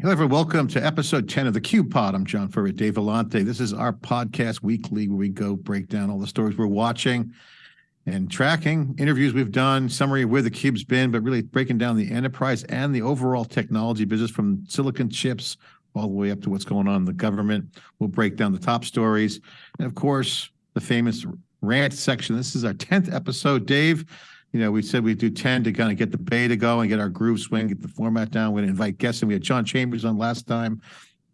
Hello, everyone. Welcome to episode 10 of the Cube Pod. I'm John Furrier, Dave Vellante. This is our podcast weekly where we go break down all the stories we're watching and tracking, interviews we've done, summary of where the Cube's been, but really breaking down the enterprise and the overall technology business from silicon chips all the way up to what's going on in the government. We'll break down the top stories. And of course, the famous rant section. This is our 10th episode. Dave, you know, we said we'd do 10 to kind of get the beta going, get our groove swing, get the format down. We're going to invite guests. And we had John Chambers on last time.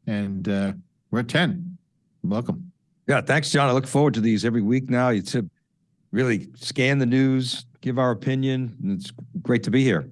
And uh, we're at 10. Welcome. Yeah, thanks, John. I look forward to these every week now. It's to really scan the news, give our opinion. And it's great to be here.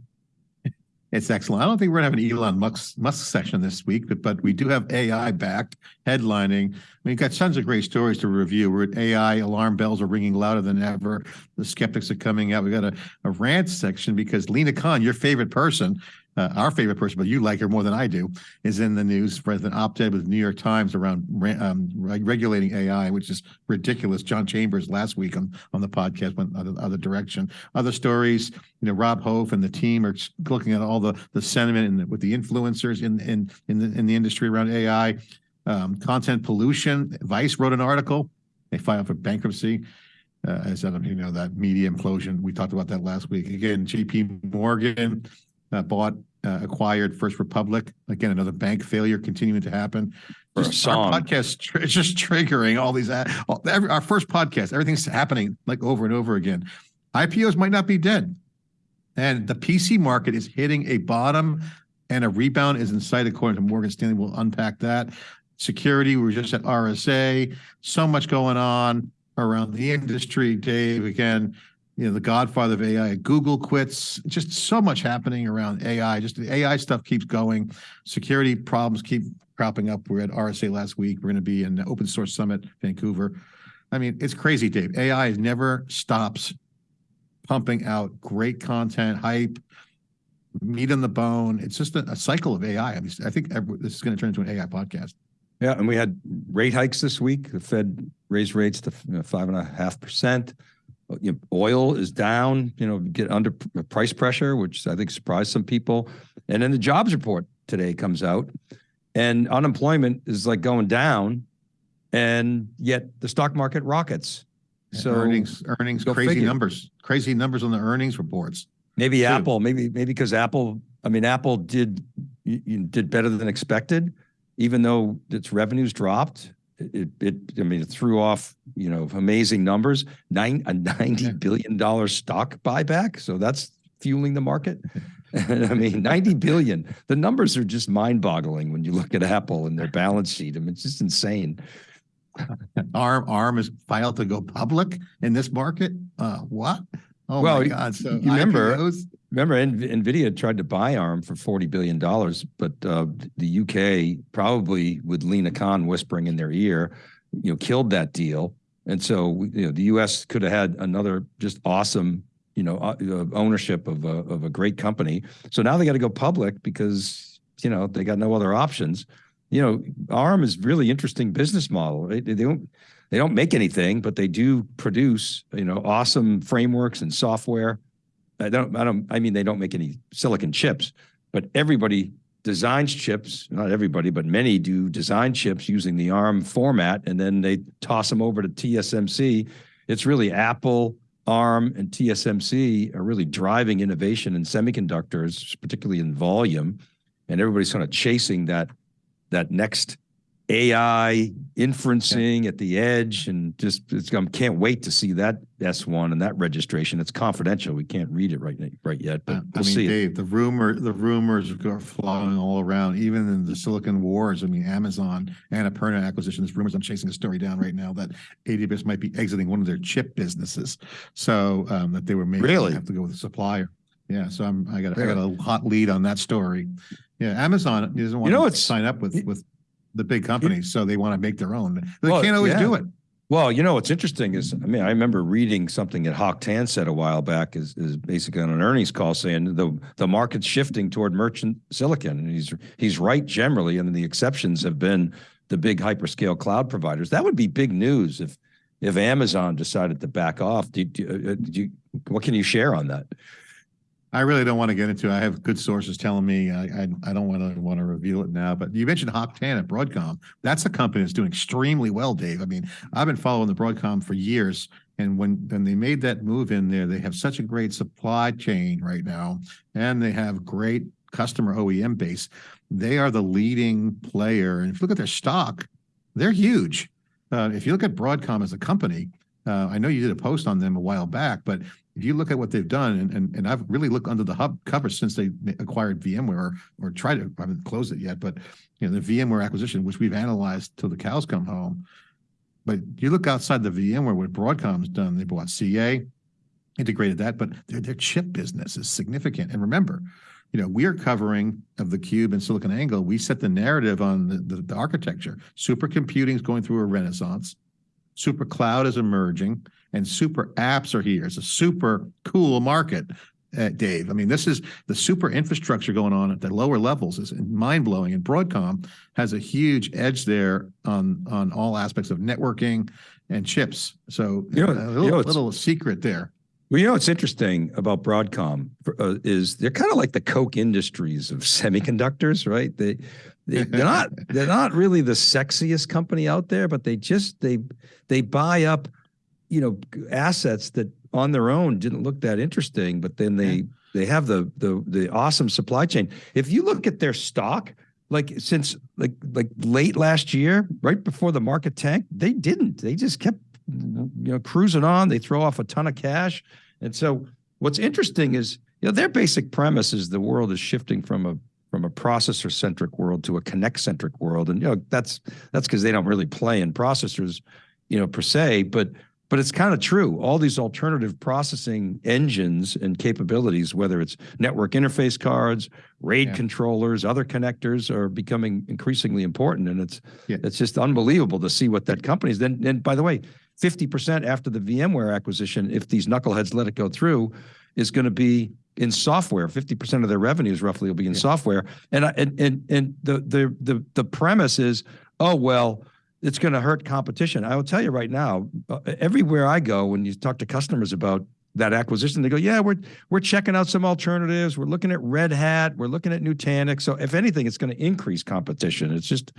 It's excellent. I don't think we're going to have an Elon Musk, Musk session this week, but, but we do have AI back headlining. We've got tons of great stories to review. We're at AI, alarm bells are ringing louder than ever. The skeptics are coming out. We've got a, a rant section because Lina Khan, your favorite person, uh, our favorite person, but you like her more than I do, is in the news an op-ed with New York Times around um, regulating AI, which is ridiculous. John Chambers last week on, on the podcast went other, other direction. Other stories, you know, Rob Hof and the team are looking at all the the sentiment and with the influencers in in in the in the industry around AI, um, content pollution. Vice wrote an article. They filed for bankruptcy. Uh, as I don't you know that media implosion. We talked about that last week. Again, J.P. Morgan bought, uh, acquired First Republic. Again, another bank failure continuing to happen. Just our podcast is just triggering all these. All, every, our first podcast, everything's happening like over and over again. IPOs might not be dead, and the PC market is hitting a bottom, and a rebound is in sight, according to Morgan Stanley. We'll unpack that. Security, we were just at RSA. So much going on around the industry, Dave. Again, you know, the godfather of AI. Google quits. Just so much happening around AI. Just the AI stuff keeps going. Security problems keep cropping up. We're at RSA last week. We're going to be in the Open Source Summit, Vancouver. I mean, it's crazy, Dave. AI never stops pumping out great content, hype, meat on the bone. It's just a, a cycle of AI. I, mean, I think every, this is going to turn into an AI podcast. Yeah, and we had rate hikes this week. The Fed raised rates to five and a half percent you know, oil is down, you know, get under price pressure, which I think surprised some people. And then the jobs report today comes out and unemployment is like going down and yet the stock market rockets. So earnings, earnings, crazy figure. numbers, crazy numbers on the earnings reports. Maybe too. Apple, maybe, maybe because Apple, I mean, Apple did, did better than expected, even though its revenues dropped it, it, I mean, it threw off, you know, amazing numbers, nine, a ninety billion dollar stock buyback. So that's fueling the market. I mean, 90 billion, the numbers are just mind boggling when you look at Apple and their balance sheet. I mean, it's just insane. ARM, ARM is filed to go public in this market. Uh, what? Oh well, my God. So you remember, IPOs? Remember, NVIDIA tried to buy ARM for $40 billion, but uh, the UK, probably with Lina Khan whispering in their ear, you know, killed that deal. And so, you know, the US could have had another just awesome, you know, uh, uh, ownership of a, of a great company. So now they got to go public because, you know, they got no other options. You know, ARM is really interesting business model. They, they don't, they don't make anything, but they do produce, you know, awesome frameworks and software I don't, I don't, I mean, they don't make any silicon chips, but everybody designs chips, not everybody, but many do design chips using the ARM format, and then they toss them over to TSMC. It's really Apple, ARM, and TSMC are really driving innovation in semiconductors, particularly in volume, and everybody's kind of chasing that that next AI inferencing at the edge, and just it's, I can't wait to see that S1 and that registration. It's confidential; we can't read it right now, right yet, but uh, we'll I mean, see Dave, it. the rumor, the rumors are flying all around, even in the Silicon Wars. I mean, Amazon Annapurna acquisition. There's rumors. I'm chasing a story down right now that AWS might be exiting one of their chip businesses, so um, that they were maybe really have to go with a supplier. Yeah, so I'm I got I got a hot lead on that story. Yeah, Amazon doesn't want you know, to sign up with with the big companies, so they want to make their own. They well, can't always yeah. do it. Well, you know what's interesting is, I mean, I remember reading something that Hock Tan said a while back is is basically on an earnings call saying the the market's shifting toward merchant silicon, and he's he's right generally, and the exceptions have been the big hyperscale cloud providers. That would be big news if if Amazon decided to back off. Do, do, uh, do you, what can you share on that? I really don't want to get into. it. I have good sources telling me I I, I don't want to want to reveal it now. But you mentioned Hock Tan at Broadcom. That's a company that's doing extremely well, Dave. I mean, I've been following the Broadcom for years, and when when they made that move in there, they have such a great supply chain right now, and they have great customer OEM base. They are the leading player, and if you look at their stock, they're huge. Uh, if you look at Broadcom as a company, uh, I know you did a post on them a while back, but if you look at what they've done, and, and, and I've really looked under the hub cover since they acquired VMware or, or tried to, I haven't closed it yet, but you know, the VMware acquisition, which we've analyzed till the cows come home. But you look outside the VMware, what Broadcom's done, they bought CA, integrated that, but their, their chip business is significant. And remember, you know, we are covering of the cube and SiliconANGLE. We set the narrative on the, the, the architecture. Supercomputing is going through a renaissance. Super cloud is emerging and super apps are here. It's a super cool market, uh, Dave. I mean, this is the super infrastructure going on at the lower levels is mind blowing. And Broadcom has a huge edge there on on all aspects of networking and chips. So You know- a you little, know, little secret there. Well, you know what's interesting about Broadcom uh, is they're kind of like the Koch Industries of semiconductors, right? They, they they're not they're not really the sexiest company out there, but they just they they buy up, you know, assets that on their own didn't look that interesting, but then they they have the the the awesome supply chain. If you look at their stock, like since like like late last year, right before the market tanked, they didn't. They just kept you know cruising on. They throw off a ton of cash, and so what's interesting is you know their basic premise is the world is shifting from a from a processor centric world to a connect centric world, and you know that's that's because they don't really play in processors, you know per se, but but it's kind of true. All these alternative processing engines and capabilities, whether it's network interface cards, RAID Yeah. controllers, other connectors, are becoming increasingly important, and it's Yeah. it's just unbelievable to see what that company's. Then, and by the way, fifty percent after the VMware acquisition, if these knuckleheads let it go through, is going to be in software. Fifty percent of their revenues roughly will be in Yeah. software, and I, and and and the the the the premise is, oh well it's going to hurt competition. I will tell you right now, uh, everywhere I go, when you talk to customers about that acquisition, they go, "Yeah, we're we're checking out some alternatives. We're looking at Red Hat. We're looking at Nutanix. So if anything, it's going to increase competition. It's just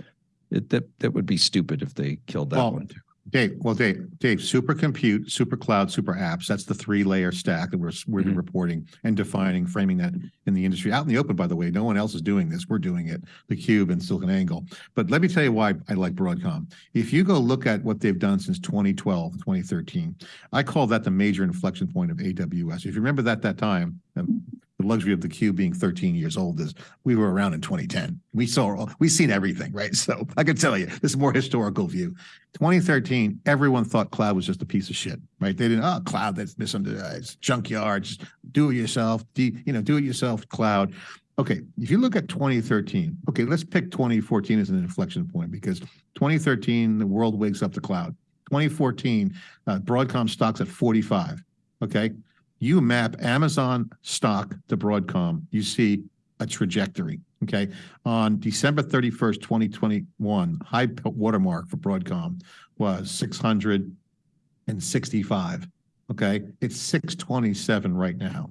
it, that that would be stupid if they killed that Well, one. Too. Dave, well, Dave, Dave, super compute, super cloud, super apps. That's the three layer stack that we're, we're Mhm. reporting and defining, framing that in the industry out in the open, by the way. No one else is doing this. We're doing it, the cube and SiliconANGLE. But let me tell you why I like Broadcom. If you go look at what they've done since 2012, 2013, I call that the major inflection point of AWS. If you remember that, that time, um, the luxury of the cube being 13 years old is we were around in 2010. We saw, we seen everything, right? So I can tell you, this is more historical view. 2013, everyone thought cloud was just a piece of shit, right? They didn't, oh, cloud, that's misunderstood, it's junkyard, do it yourself, do, you know, do it yourself cloud. Okay, if you look at 2013, okay, let's pick 2014 as an inflection point because 2013, the world wakes up to cloud. 2014, uh, Broadcom stocks at 45, okay? You map Amazon stock to Broadcom, you see a trajectory, okay? On December 31st, 2021, high watermark for Broadcom was 665, okay? It's 627 right now,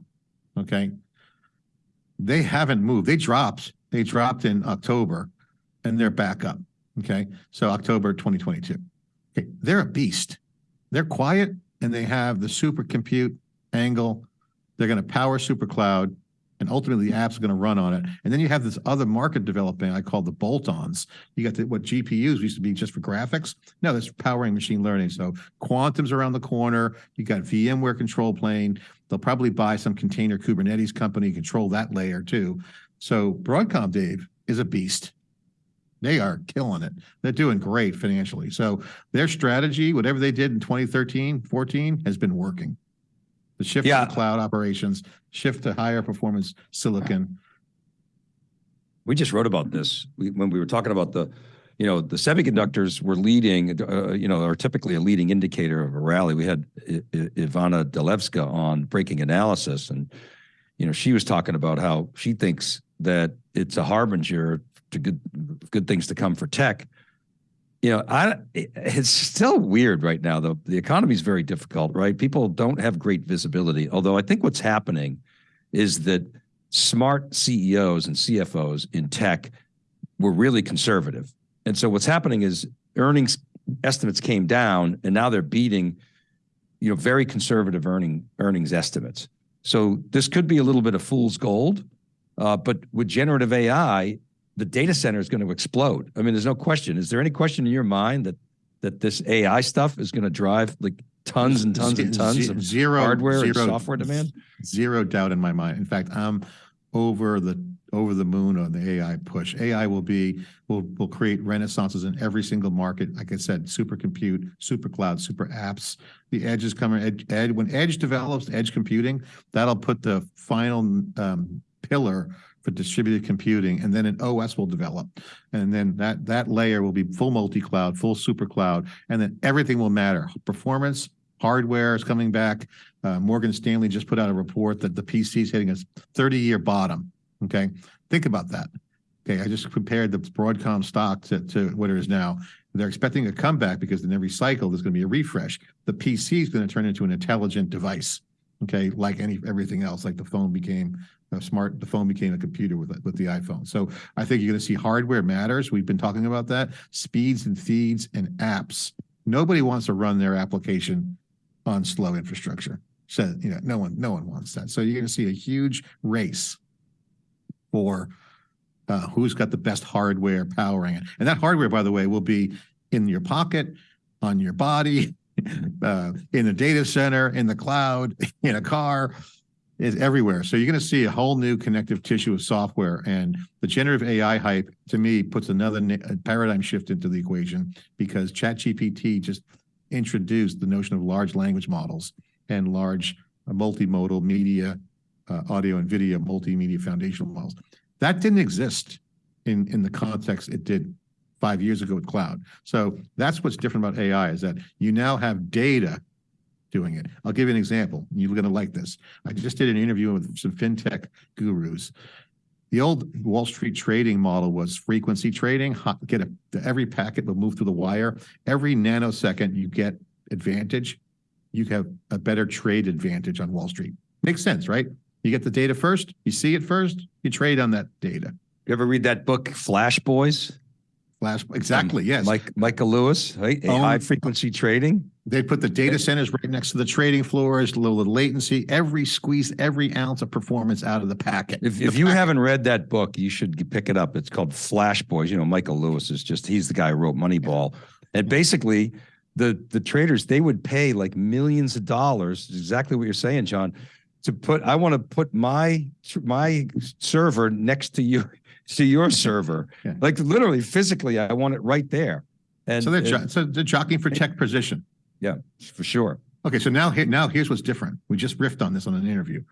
okay? They haven't moved. They dropped. They dropped in October and they're back up, okay? So October 2022. Okay, they're a beast. They're quiet and they have the super compute angle. They're going to power super cloud and ultimately the apps are going to run on it. And then you have this other market developing I call the bolt-ons. You got the, what GPUs used to be just for graphics. No, that's powering machine learning. So quantum's around the corner. You got VMware control plane. They'll probably buy some container Kubernetes company, control that layer too. So Broadcom, Dave, is a beast. They are killing it. They're doing great financially. So their strategy, whatever they did in 2013, 14, has been working. The shift Yeah. to cloud operations, shift to higher performance silicon. We just wrote about this we, when we were talking about the, you know, the semiconductors were leading, uh, you know, are typically a leading indicator of a rally. We had I- I- Ivana Delevska on Breaking Analysis, and you know, she was talking about how she thinks that it's a harbinger to good good things to come for tech. You know, I it's still weird right now though. The economy is very difficult, right? People don't have great visibility. Although I think what's happening is that smart CEOs and CFOs in tech were really conservative. And so what's happening is earnings estimates came down and now they're beating, you know, very conservative earning earnings estimates. So this could be a little bit of fool's gold, uh, but with generative AI, the data center is going to explode. I mean, there's no question. Is there any question in your mind that that this AI stuff is going to drive like tons and tons and tons of zero hardware and zero- software demand? Zero doubt in my mind. In fact, I'm over the over the moon on the AI push. AI will be will will create renaissances in every single market. Like I said, super compute, super cloud, super apps. The edge is coming. When edge develops, edge computing, that'll put the final um, pillar for distributed computing, and then an OS will develop, and then that that layer will be full multi-cloud, full super cloud, and then everything will matter. Performance, hardware is coming back. Uh, Morgan Stanley just put out a report that the PC is hitting a 30-year bottom. Okay, think about that. Okay, I just compared the Broadcom stock to, to what it is now. They're expecting a comeback because in every cycle there's going to be a refresh. The PC is going to turn into an intelligent device. Okay, like any everything else, like the phone became smart, the phone became a computer with with the iPhone. So I think you're going to see hardware matters. We've been talking about that. Speeds and feeds and apps. Nobody wants to run their application on slow infrastructure. So you know, no one, no one wants that. So you're going to see a huge race for uh, who's got the best hardware powering it. And that hardware, by the way, will be in your pocket, on your body, uh, in a data center, in the cloud, in a car, is everywhere. So you're going to see a whole new connective tissue of software. And the generative AI hype, to me, puts another paradigm shift into the equation because ChatGPT just introduced the notion of large language models and large uh, multimodal media, uh, audio and video multimedia foundational models. That didn't exist in, in the context it did five years ago with cloud. So that's what's different about AI is that you now have data doing it. I'll give you an example. You're going to like this. I just did an interview with some fintech gurus. The old Wall Street trading model was frequency trading. Get a, every packet will move through the wire. Every nanosecond you get advantage. You have a better trade advantage on Wall Street. Makes sense, right? You get the data first, you see it first, you trade on that data. You ever read that book, Flash Boys? Flash, exactly, Um, yes. Mike Michael Lewis, right? A Own- high frequency trading. They put the data centers right next to the trading floors, low latency, every squeeze, every ounce of performance out of the packet. If, The if you packet- haven't read that book, you should pick it up. It's called Flash Boys. You know, Michael Lewis is just, he's the guy who wrote Moneyball. And basically, the, the traders, they would pay like millions of dollars, exactly what you're saying, John, to put, I want to put my, my server next to you, to your server. Yeah. Like literally, physically, I want it right there. And So they're, and- so they're jockeying for tech position. yeah, for sure. Okay, so now here, now here's what's different. We just riffed on this on an interview.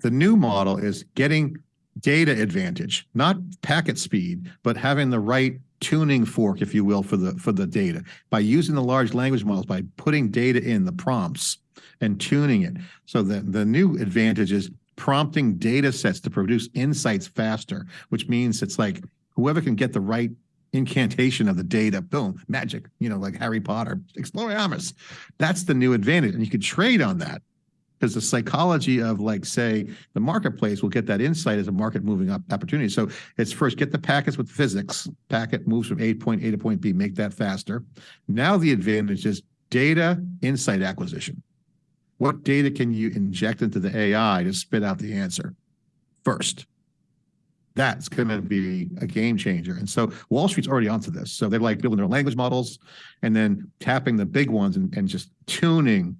The new model is getting data advantage, not packet speed, but having the right tuning fork, if you will, for the for the data by using the large language models, by putting data in the prompts and tuning it. So the the new advantage is prompting data sets to produce insights faster, which means it's like whoever can get the right incantation of the data, boom, magic, you know, like Harry Potter, Expelliarmus. That's the new advantage. And you could trade on that because the psychology of like, say, the marketplace will get that insight as a market moving up opportunity. So it's first get the packets with physics. Packet moves from A point A to point B, make that faster. Now the advantage is data insight acquisition. What data can you inject into the AI to spit out the answer first? That's going to be a game changer. And so Wall Street's already onto this. So they're like building their language models and then tapping the big ones and, and just tuning,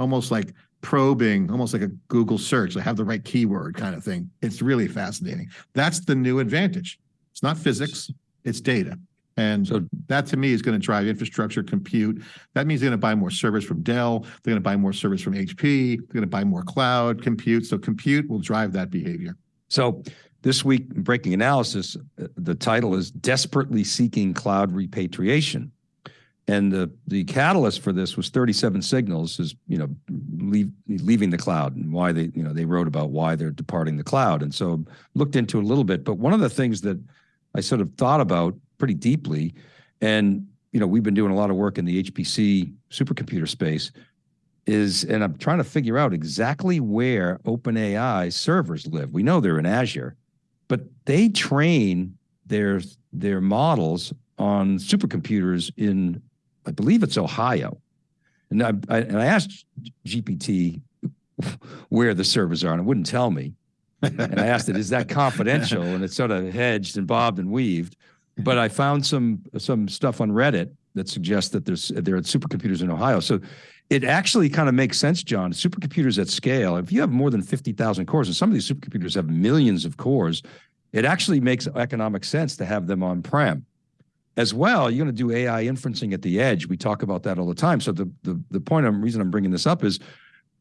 almost like probing, almost like a Google search, like have the right keyword kind of thing. It's really fascinating. That's the new advantage. It's not physics, it's data. And So that to me is going to drive infrastructure compute. That means they're going to buy more servers from Dell. They're going to buy more servers from HP. They're going to buy more cloud compute. So compute will drive that behavior. So this week, breaking analysis, uh, the title is Desperately Seeking Cloud Repatriation. And the, the catalyst for this was 37 Signals is, you know, leave, leaving the cloud and why they, you know, they wrote about why they're departing the cloud. And so looked into a little bit. But one of the things that I sort of thought about pretty deeply, and, you know, we've been doing a lot of work in the HPC supercomputer space. is, and I'm trying to figure out exactly where OpenAI servers live. We know they're in Azure, but they train their their models on supercomputers in, I believe it's Ohio. And I, I, and I asked GPT where the servers are, and it wouldn't tell me. and I asked it, is that confidential?" And it sort of hedged and bobbed and weaved. But I found some some stuff on Reddit that suggests that there's there are supercomputers in Ohio. So it actually kind of makes sense, John. Supercomputers at scale. If you have more than fifty thousand cores, and some of these supercomputers have millions of cores, it actually makes economic sense to have them on prem. As well, you're going to do AI inferencing at the edge. We talk about that all the time. So the the the point, I'm reason I'm bringing this up is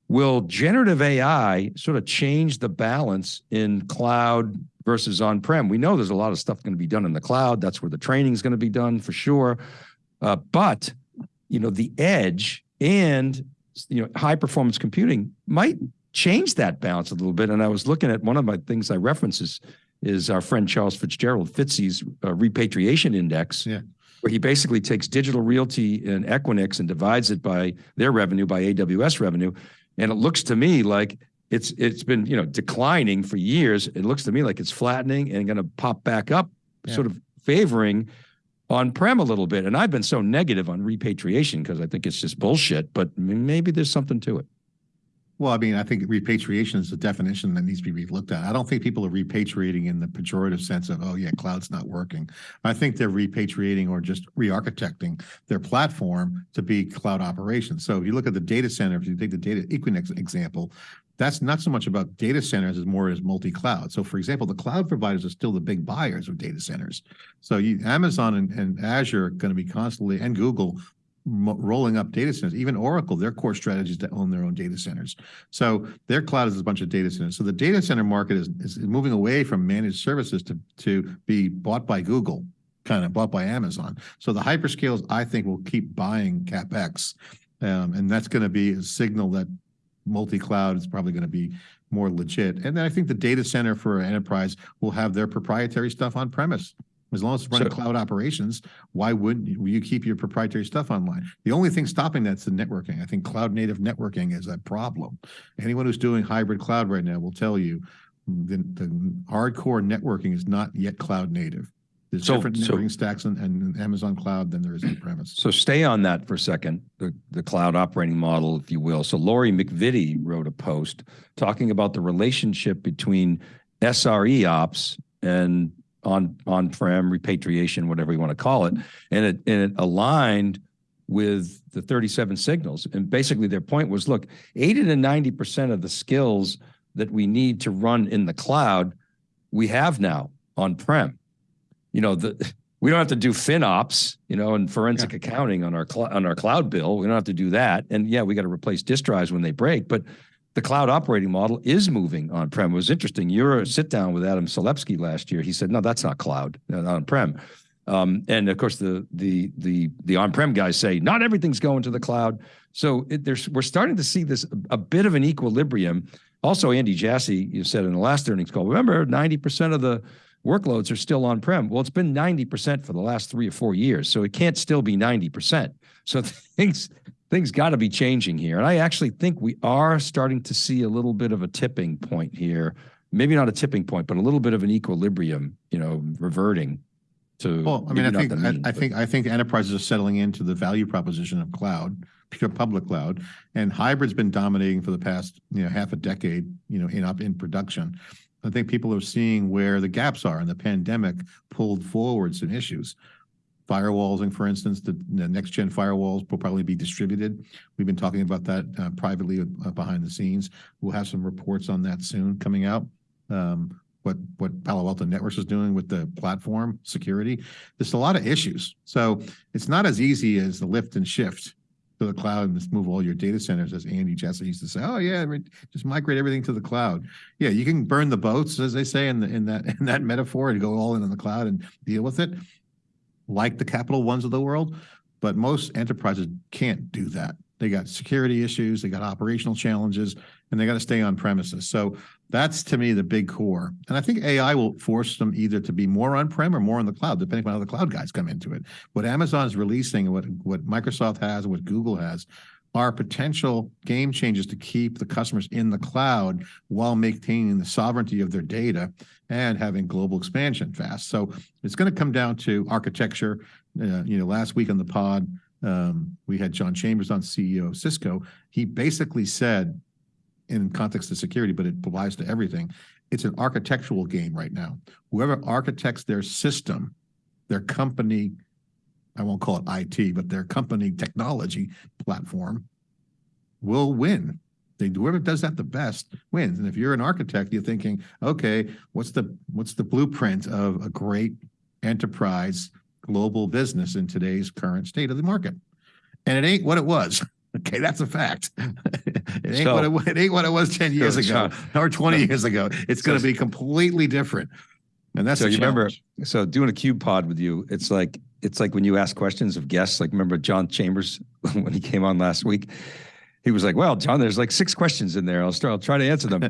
will generative AI sort of change the balance in cloud versus on-prem? We know there's a lot of stuff going to be done in the cloud. That's where the training is going to be done for sure. Uh, but you know, the edge and you know, high performance computing might change that balance a little bit. And I was looking at one of my things I reference is, is our friend Charles Fitzgerald FTSE's uh, repatriation index. Yeah where he basically takes digital realty and Equinix and divides it by their revenue by AWS revenue. And it looks to me like it's it's been you know declining for years. It looks to me like it's flattening and going to pop back up, yeah. sort of favoring on-prem a little bit. And I've been so negative on repatriation because I think it's just bullshit, but maybe there's something to it. Well, I mean, I think repatriation is a definition that needs to be looked at. I don't think people are repatriating in the pejorative sense of, oh yeah, cloud's not working. I think they're repatriating or just re-architecting their platform to be cloud operations. So if you look at the data center, if you take the data Equinix example, that's not so much about data centers as more as multi-cloud. So for example, the cloud providers are still the big buyers of data centers. So you, Amazon and, and Azure are going to be constantly, and Google rolling up data centers. Even Oracle, their core strategy is to own their own data centers. So their cloud is a bunch of data centers. So the data center market is, is moving away from managed services to, to be bought by Google, kind of bought by Amazon. So the hyperscales, I think, will keep buying CapEx. Um, and that's going to be a signal that multi-cloud is probably going to be more legit. And then I think the data center for enterprise will have their proprietary stuff on premise. As long as it's running cloud operations, why wouldn't you, you, keep your proprietary stuff online? The only thing stopping that's the networking. I think cloud native networking is a problem. Anyone who's doing hybrid cloud right now will tell you the, the hardcore networking is not yet cloud native. There's so, different so, stacks and Amazon cloud than there is on premise. So stay on that for a second, the, the cloud operating model, if you will. So Lori MacVittie wrote a post talking about the relationship between SRE ops and on on-prem repatriation, whatever you want to call it, and it and it aligned with the 37 signals. And basically their point was, look, 80 to 90% of the skills that we need to run in the cloud, we have now on-prem. You know, the we don't have to do FinOps, you know, and forensic yeah. accounting on our on our cloud bill. We don't have to do that. And yeah, we got to replace disk drives when they break, but the cloud operating model is moving on-prem. It was interesting. Your sit down with Adam Selipsky last year. He said, no, that's not cloud, not on-prem. Um, and of course, the the the the on-prem guys say not everything's going to the cloud. So it, there's we're starting to see this a, bit of an equilibrium. Also, Andy Jassy, you said in the last earnings call, remember 90% of the workloads are still on-prem. Well, it's been 90% for the last three or four years, so it can't still be 90%. So things things got to be changing here. And I actually think we are starting to see a little bit of a tipping point here. Maybe not a tipping point, but a little bit of an equilibrium, you know, reverting to. Well, I mean, I think mean, I, I think I think enterprises are settling into the value proposition of cloud, pure public cloud, and hybrid's been dominating for the past you know half a decade, you know, in up in production. I think people are seeing where the gaps are, and the pandemic pulled forward some issues firewalls, and for instance, the, the next gen firewalls will probably be distributed. We've been talking about that uh, privately uh, behind the scenes. We'll have some reports on that soon coming out. Um, what what Palo Alto Networks is doing with the platform security. There's a lot of issues. So it's not as easy as the lift and shift to the cloud and just move all your data centers, as Andy Jassy used to say. Oh yeah, just migrate everything to the cloud. Yeah, you can burn the boats, as they say in the, in that in that metaphor, and go all in on the cloud and deal with it like the Capital Ones of the world, but most enterprises can't do that. They got security issues, they got operational challenges, and they got to stay on premises. So that's to me the big core. And I think AI will force them either to be more on-prem or more in the cloud, depending on how the cloud guys come into it. What Amazon is releasing, what what Microsoft has, what Google has, are potential game changers to keep the customers in the cloud while maintaining the sovereignty of their data and having global expansion fast. So it's going to come down to architecture. Uh, you know, last week on the pod, um, we had John Chambers on, CEO of Cisco. He basically said, in context of security, but it applies to everything, it's an architectural game right now. Whoever architects their system, their company, I won't call it IT, but their company technology platform will win. They whoever does that the best wins. And if you're an architect, you're thinking, okay, what's the what's the blueprint of a great enterprise global business in today's current state of the market? And it ain't what it was. Okay, that's a fact. it ain't So- what it, it ain't what it was 10 years So, ago Sean, or 20 years ago. It's going to be completely different. And that's So you remember, challenge. so doing a cube pod with you, it's like it's like when you ask questions of guests. Like remember John Chambers when he came on last week, he was like, "Well, John, there's like six questions in there. I'll start. I'll try to answer them."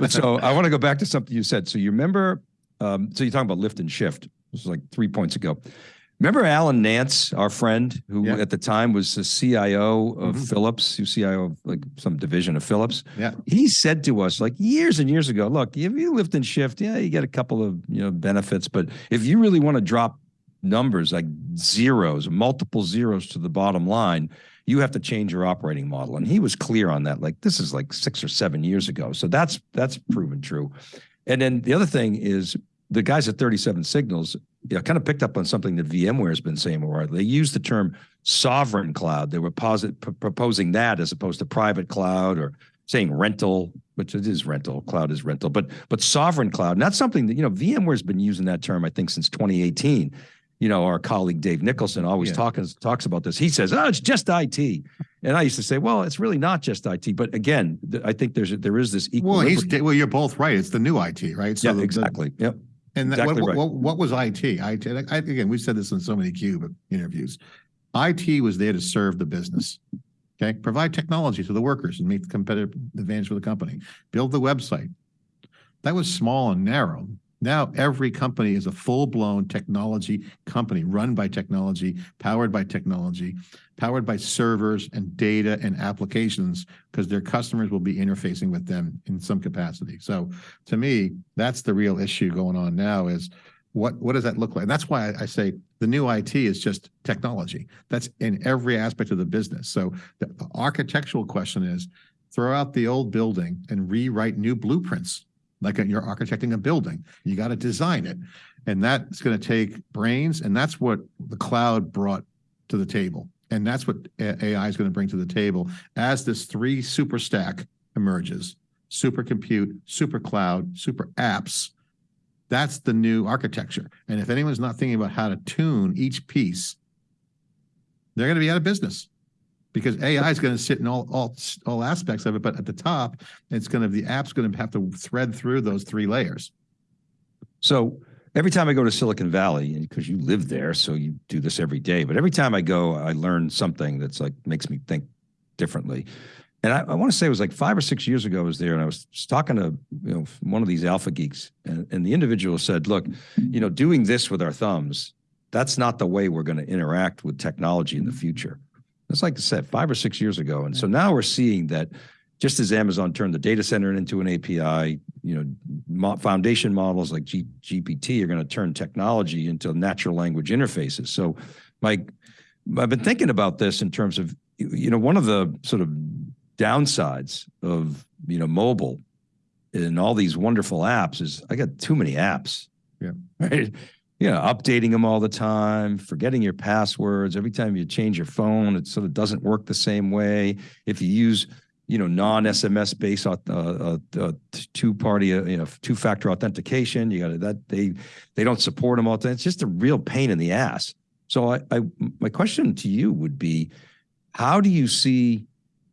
but so I want to go back to something you said. So you remember, um, so you're talking about lift and shift. This was like three points ago. Remember Alan Nance, our friend, who Yeah. at the time was the CIO of Mhm. Philips, who CIO of like some division of Philips. Yeah. He said to us like years and years ago, look, if you lift and shift, yeah, you get a couple of you know benefits, but if you really want to drop numbers like zeros, multiple zeros to the bottom line, you have to change your operating model. And he was clear on that. Like this is like six or seven years ago. So that's that's proven true. And then the other thing is the guys at 37 Signals you know, kind of picked up on something that VMware has been saying more. They use the term sovereign cloud. They were posit- proposing that as opposed to private cloud or saying rental, which it is rental. Cloud is rental, but but sovereign cloud. And that's something that you know VMware's been using that term I think since 2018. You know, our colleague Dave Nicholson always Yeah. talks talks about this. He says, "Oh, it's just IT," and I used to say, "Well, it's really not just IT." But again, th- I think there's there is this Well, equilibrium. he's, well, you're both right. It's the new IT, right? yeah, the- the- exactly. Yep. And that- Exactly what, right. what, what was IT? IT, I, again, we've said this in so many Cube interviews. IT was there to serve the business. Okay, provide technology to the workers and make the competitive advantage for the company. Build the website. That was small and narrow. Now every company is a full-blown technology company run by technology, powered by technology, powered by servers and data and applications because their customers will be interfacing with them in some capacity. So to me, that's the real issue going on now is what, what does that look like? And That's why I, I say the new IT is just technology. That's in every aspect of the business. So the architectural question is throw out the old building and rewrite new blueprints. Like you're architecting a building, you got to design it. And that's going to take brains. And that's what the cloud brought to the table. And that's what AI is going to bring to the table as this three super stack emerges super compute, super cloud, super apps. That's the new architecture. And if anyone's not thinking about how to tune each piece, they're going to be out of business because AI is going to sit in all, all, all aspects of it. But at the top, it's going to, the app's going to have to thread through those three layers. So every time I go to Silicon Valley, because you live there, so you do this every day, but every time I go, I learn something that's like makes me think differently. And I, I want to say it was like five or six years ago I was there and I was talking to you know one of these alpha geeks and, and the individual said, look, you know, doing this with our thumbs, that's not the way we're going to interact with technology in the future. That's like I said, five or six years ago. And so now we're seeing that just as Amazon turned the data center into an API, you know, foundation models like G- GPT are going to turn technology into natural language interfaces. So, Mike, I've been thinking about this in terms of, you- you know, one of the sort of downsides of, you know, mobile and all these wonderful apps is I got too many apps. Yeah. Right. You know, updating them all the time, forgetting your passwords. Every time you change your phone, it sort of doesn't work the same way. If you use you know, non-SMS based uh, uh, uh, two-party, uh, you know, two-factor authentication. You got that they they don't support them all. It's just a real pain in the ass. So I, I my question to you would be, how do you see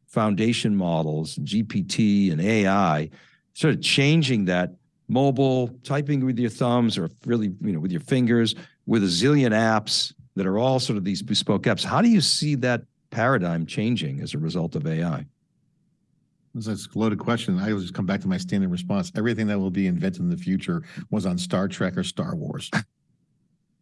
foundation models, GPT and AI, sort of changing that mobile typing with your thumbs or really you know with your fingers with a zillion apps that are all sort of these bespoke apps? How do you see that paradigm changing as a result of AI? That's a loaded question. I always come back to my standard response. Everything that will be invented in the future was on Star Trek or Star Wars,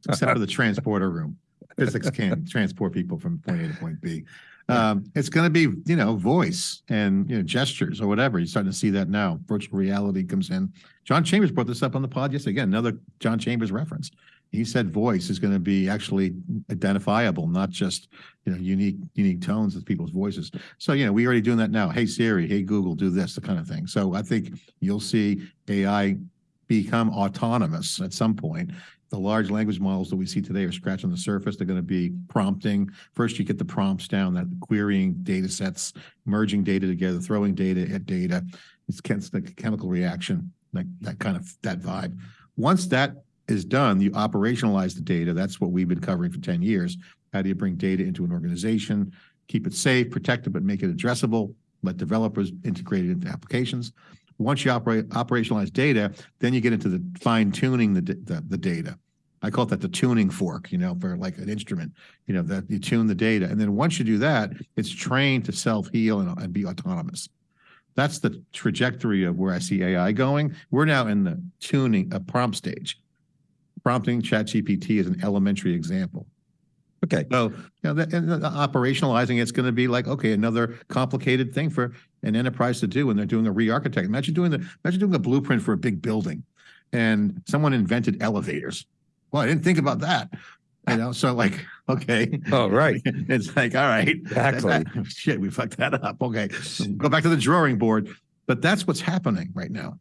except for the transporter room. physics can't transport people from point A to point B. Um, it's going to be, you know, voice and, you know, gestures or whatever. You're starting to see that now. Virtual reality comes in. John Chambers brought this up on the pod yesterday. Again, another John Chambers reference. He said voice is going to be actually identifiable, not just, you know, unique, unique tones of people's voices. So, you know, we already doing that now. Hey Siri, hey Google, do this, the kind of thing. So I think you'll see AI become autonomous at some point. The large language models that we see today are scratching the surface. They're going to be prompting. First, you get the prompts down, that querying data sets, merging data together, throwing data at data. It's it's like a chemical reaction, like that kind of that vibe. Once that is done, you operationalize the data. That's what we've been covering for 10 years. How do you bring data into an organization, keep it safe, protect it, but make it addressable, let developers integrate it into applications. Once you operate operationalize data, then you get into the fine tuning the, the, the data. I call that the tuning fork, you know, for like an instrument, you know, that you tune the data. And then once you do that, it's trained to self-heal and, and be autonomous. That's the trajectory of where I see AI going. We're now in the tuning, a prompt stage. Prompting ChatGPT is an elementary example. Okay. So, you know, that, and uh, operationalizing it's going to be like, okay, another complicated thing for an enterprise to do when they're doing a re-architect. Imagine doing the, imagine doing a blueprint for a big building and someone invented elevators. Well, I didn't think about that. You know, so like, okay. Oh, right. It's like, all right. Exactly. that- shit, we fucked that up. Okay. Go back to the drawing board. But that's what's happening right now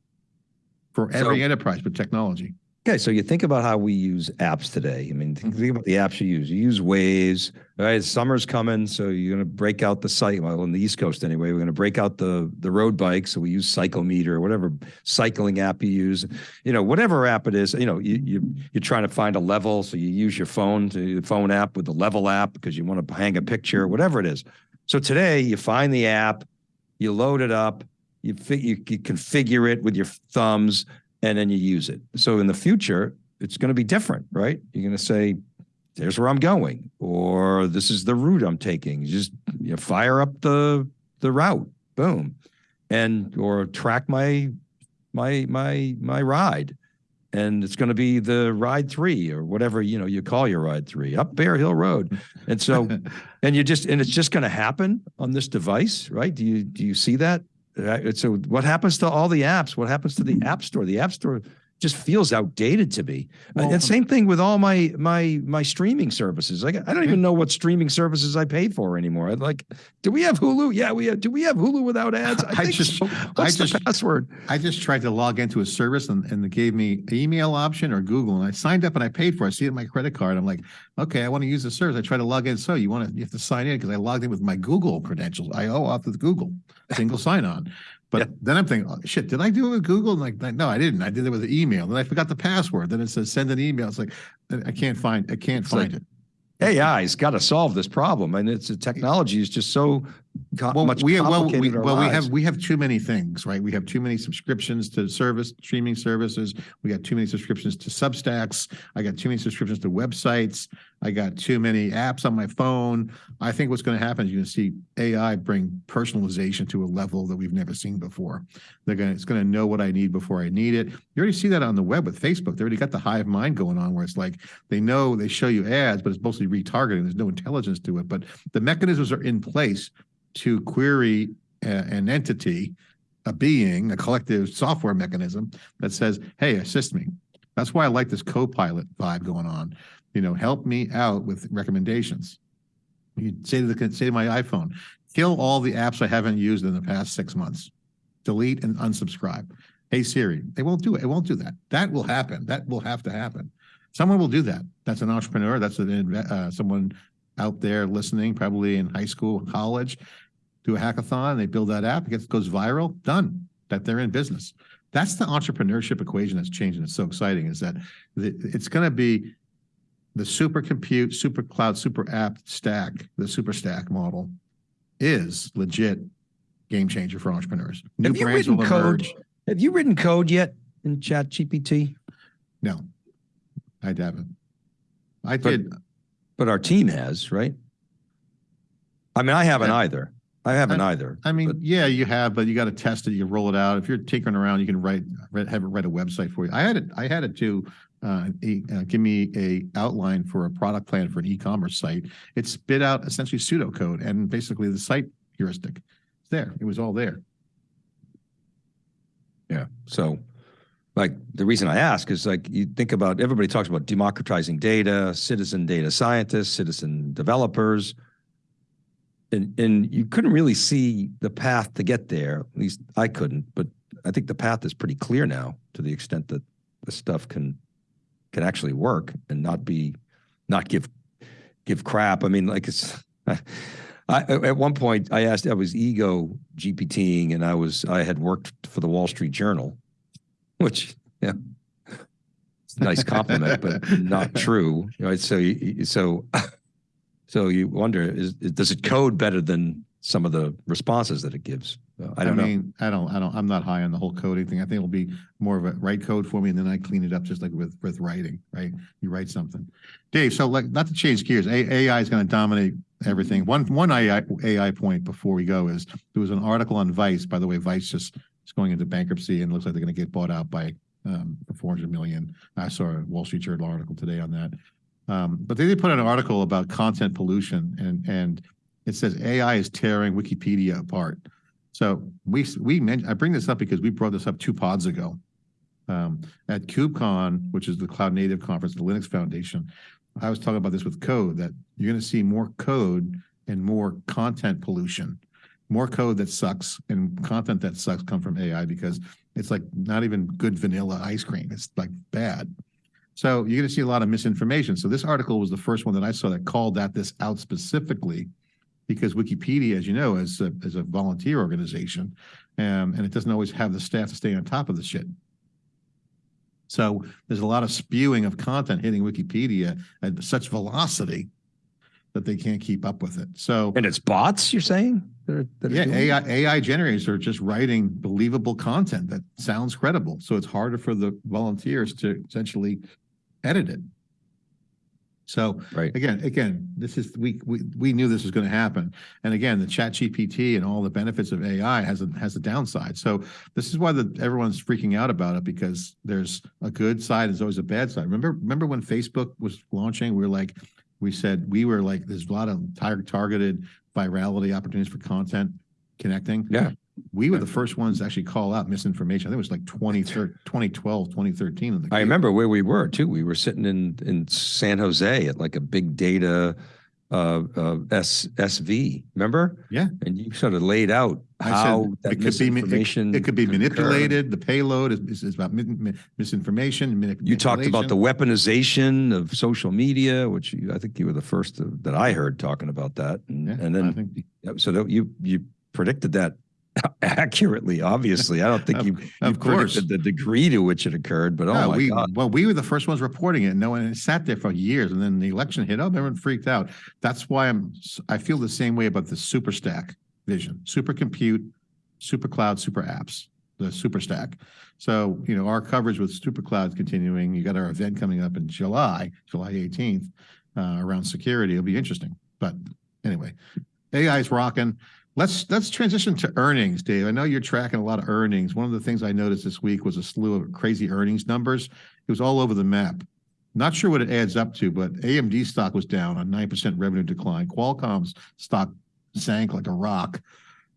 for every So- enterprise with technology. Okay, so you think about how we use apps today. I mean, think, think about the apps you use. You use Waze, right? Summer's coming, so you're going to break out the site. Well, on the East Coast anyway, we're going to break out the the road bike. So we use Cyclemeter, whatever cycling app you use. You know, whatever app it is. You know, you you you're trying to find a level, so you use your phone to the phone app with the level app because you want to hang a picture, whatever it is. So today, you find the app, you load it up, you you, you configure it with your thumbs and then you use it. So in the future, it's going to be different, right? You're going to say, "There's where I'm going," or "This is the route I'm taking." You just you know, fire up the the route, boom, and or track my my my my ride, and it's going to be the ride three or whatever you know you call your ride three up Bear Hill Road, and so and you just and it's just going to happen on this device, right? Do you do you see that? So what happens to all the apps? What happens to the App Store? The App Store just feels outdated to me. Uh, well, and um, same thing with all my my my streaming services. Like I don't even know what streaming services I pay for anymore. Like, do we have Hulu? Yeah, we have. Do we have Hulu without ads? I think just- so. I What's the password? I just tried to log into a service and, and they gave me email option or Google and I signed up and I paid for it. I see it in my credit card. I'm like, okay, I want to use the service. I try to log in. So you want to, you have to sign in because I logged in with my Google credentials. I OAuth with Google, single sign on. But Yeah. then I'm thinking, oh, shit, did I do it with Google? And like, no, I didn't. I did it with the email. Then I forgot the password. Then it says send an email. It's like, I can't find, I can't It's like- find it. AI's got to solve this problem, and it's the technology is just so Well, much we have, well, we, well, we have, we have too many things, right? We have too many subscriptions to service, streaming services. We got too many subscriptions to Substacks. I got too many subscriptions to websites. I got too many apps on my phone. I think what's going to happen is you're going to see AI bring personalization to a level that we've never seen before. They're going to, it's going to know what I need before I need it. You already see that on the web with Facebook. They already got the hive mind going on where it's like, they know they show you ads, but it's mostly retargeting. There's no intelligence to it, but the mechanisms are in place to query a- an entity, a being, a collective software mechanism that says, hey, assist me. That's why I like this co-pilot vibe going on. You know, help me out with recommendations. You say to the say to my iPhone, kill all the apps I haven't used in the past six months. Delete and unsubscribe. Hey Siri, they won't do it. It won't do that. That will happen. That will have to happen. Someone will do that. That's an entrepreneur. That's an, uh, someone out there listening, probably in high school, college, do a hackathon, they build that app, it gets, goes viral, done, that they're in business. That's the entrepreneurship equation that's changing. It's so exciting is that the, it's going to be the super compute, super cloud, super app stack, the super stack model is legit game changer for entrepreneurs. New Have you brands written will code? emerge. Have you written code yet in Chat GPT? No, I haven't. I But- did. But our team has, right? I mean, I haven't Yeah. either. I haven't either. I mean, but- yeah, you have, but you got to test it. You roll it out. If you're tinkering around, you can write, have it write a website for you. I had it, I had it do uh, e- uh, give me a outline for a product plan for an e-commerce site. It spit out essentially pseudocode and basically the site heuristic. It's there. It was all there. Yeah. So, like, the reason I ask is like, you think about everybody talks about democratizing data, citizen data scientists, citizen developers. And, and you couldn't really see the path to get there. At least I couldn't, but I think the path is pretty clear now to the extent that the stuff can can actually work and not be not give give crap. I mean, like it's I, at one point I asked I was ego GPTing and I was I had worked for the Wall Street Journal, which yeah, it's a nice compliment, but not true. Right? So so so you wonder is does it code better than some of the responses that it gives? Uh, I don't know. mean, I don't, I don't, I'm not high on the whole coding thing. I think it'll be more of a write code for me and then I clean it up just like with, with writing, right? You write something. Dave, so like, not to change gears, A- AI is going to dominate everything. One, one AI, AI point before we go is there was an article on Vice, by the way, Vice just is going into bankruptcy and looks like they're going to get bought out by um, 400 million. I saw a Wall Street Journal article today on that. Um, but they did put out an article about content pollution and, and it says AI is tearing Wikipedia apart. So we, we mentioned, I bring this up because we brought this up two pods ago. Um, at KubeCon, which is the Cloud Native Conference, the Linux Foundation, I was talking about this with code, that you're gonna see more code and more content pollution. More code that sucks and content that sucks come from AI because it's like not even good vanilla ice cream. It's like bad. So you're gonna see a lot of misinformation. So this article was the first one that I saw that called that this out specifically because Wikipedia, as you know, is a, is a volunteer organization, um, and it doesn't always have the staff to stay on top of the shit. So there's a lot of spewing of content hitting Wikipedia at such velocity that they can't keep up with it. So And it's bots, you're saying? that are- that are yeah. AI AI generators are just writing believable content that sounds credible. So it's harder for the volunteers to essentially edit it. So Right. again, again, this is we we we knew this was going to happen. And again, the Chat GPT and all the benefits of AI has a has a downside. So this is why the everyone's freaking out about it because there's a good side, there's always a bad side. Remember, remember when Facebook was launching, we were like, we said we were like, there's a lot of tar- targeted virality opportunities for content connecting. Yeah. We were the first ones to actually call out misinformation. I think it was like 20, 2012, 2013. in the I remember where we were too. We were sitting in in San Jose at like a big data uh, uh, S, SV. Remember? Yeah. And you sort of laid out I said how it that could be it- misinformation. It could be occur. manipulated. The payload is, is, is about mi- mi- misinformation. manip- You talked about the weaponization of social media, which you, I think you were the first to, that I heard talking about that. And, Yeah, and I then think So that you you predicted that accurately. Obviously, I don't think Of- you you of course. predicted the degree to which it occurred. But oh No, my we, god, well, we were the first ones reporting it. No one sat there for years, and then the election hit. Oh, everyone freaked out. That's why I'm. I feel the same way about the super stack vision, super compute, super cloud, super apps, the super stack. So you know our coverage with super cloud continuing. You got our event coming up in July, July 18th, uh, around security. It'll be interesting. But anyway, AI is rocking. Let's let's transition to earnings, Dave. I know you're tracking a lot of earnings. One of the things I noticed this week was a slew of crazy earnings numbers. It was all over the map. Not sure what it adds up to, but AMD stock was down on 9% revenue decline. Qualcomm's stock sank like a rock,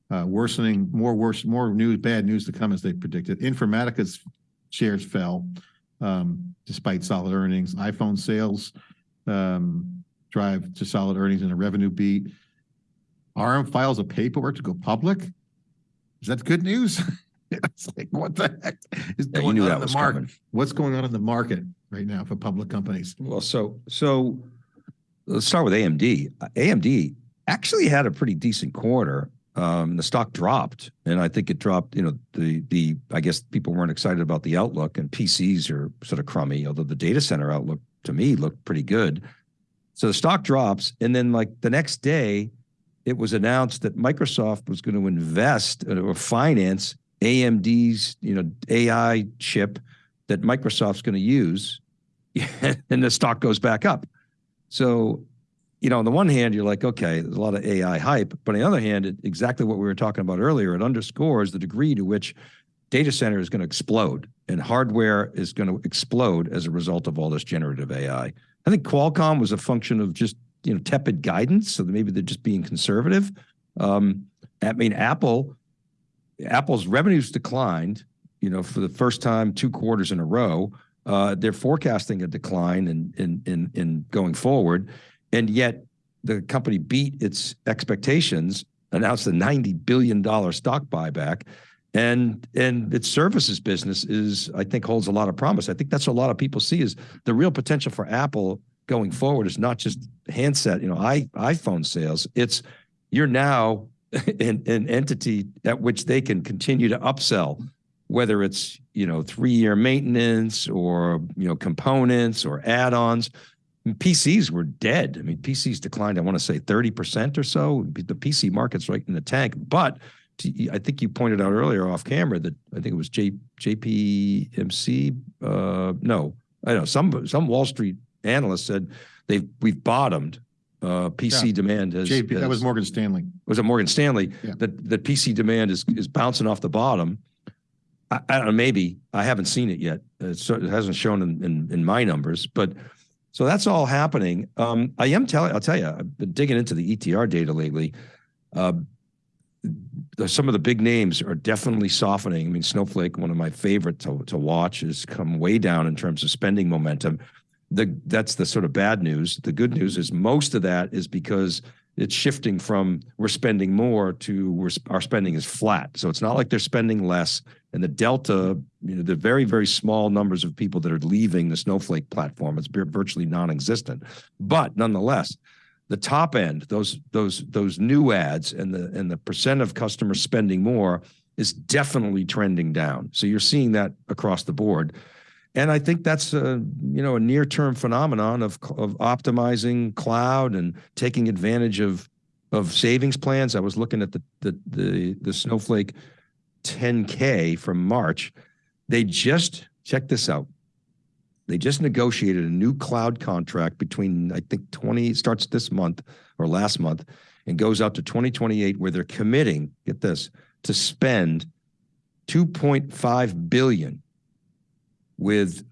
uh, worsening, more worse, more news, bad news to come as they predicted. Informatica's shares fell um, despite solid earnings. iPhone sales um, drive to solid earnings and a revenue beat. Arm files a paperwork to go public. Is that good news? it's like, what the heck is Yeah, going on in the market? coming. What's going on in the market right now for public companies? Well, so so let's start with AMD. AMD actually had a pretty decent quarter. Um, the stock dropped, and I think it dropped. You know, the the I guess people weren't excited about the outlook, and PCs are sort of crummy. Although the data center outlook to me looked pretty good. So the stock drops, and then like the next day, it was announced that Microsoft was going to invest uh, or finance AMD's you know AI chip that Microsoft's going to use and the stock goes back up. So, you know, on the one hand, you're like, okay, there's a lot of AI hype, but on the other hand, it, exactly what we were talking about earlier, it underscores the degree to which data center is going to explode and hardware is going to explode as a result of all this generative AI. I think Qualcomm was a function of just, you know, tepid guidance. So maybe they're just being conservative. Um, I mean, Apple, Apple's revenues declined, you know, for the first time two quarters in a row. Uh, they're forecasting a decline in, in, in, in going forward. And yet the company beat its expectations, announced a $90 billion stock buyback. And and its services business is, I think, holds a lot of promise. I think that's what a lot of people see is the real potential for Apple going forward is not just handset, you know, i iPhone sales. It's you're now an, an entity at which they can continue to upsell, whether it's you know three-year maintenance or you know components or add-ons. PCs were dead. I mean, PCs declined. I want to say thirty percent or so. The PC market's right in the tank, but I think you pointed out earlier off camera that I think it was J, JPMC. Uh, no, I know some some Wall Street analyst said they've we've bottomed. Uh, PC yeah. demand has, JP, has, that was Morgan Stanley. Was it Morgan Stanley yeah. that that PC demand is is bouncing off the bottom? I, I don't know. Maybe I haven't seen it yet. It's, it hasn't shown in, in in my numbers, but so that's all happening. Um, I am telling. I'll tell you. I've been digging into the ETR data lately. Uh, some of the big names are definitely softening. I mean, Snowflake, one of my favorite to, to watch, has come way down in terms of spending momentum. The, that's the sort of bad news. The good news is most of that is because it's shifting from we're spending more to we're, our spending is flat. So it's not like they're spending less. And the delta, you know, the very, very small numbers of people that are leaving the Snowflake platform, it's virtually non-existent. But nonetheless, the top end, those those those new ads and the and the percent of customers spending more is definitely trending down. So you're seeing that across the board. And I think that's a you know a near-term phenomenon of of optimizing cloud and taking advantage of of savings plans. I was looking at the the the, the Snowflake 10K from March. They just check this out. They just negotiated a new cloud contract between, I think 20, starts this month or last month and goes out to 2028 where they're committing, get this, to spend 2.5 billion with